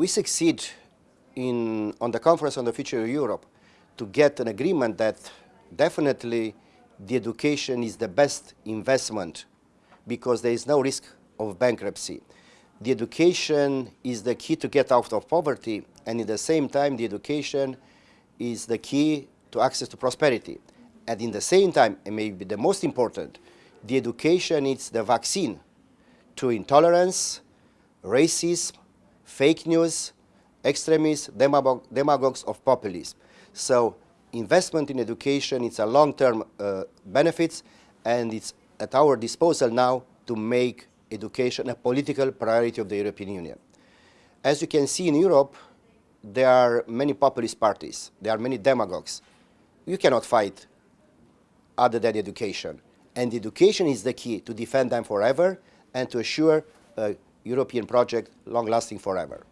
we succeed in, on the Conference on the Future of Europe to get an agreement that definitely the education is the best investment because there is no risk of bankruptcy. The education is the key to get out of poverty and at the same time the education is the key to access to prosperity. And in the same time, and maybe the most important, the education is the vaccine to intolerance, racism, fake news, extremists, demagog demagogues of populism. So investment in education, it's a long-term uh, benefits and it's at our disposal now to make education a political priority of the European Union. As you can see in Europe, there are many populist parties, there are many demagogues. You cannot fight other than education. And education is the key to defend them forever and to assure a European project long-lasting forever.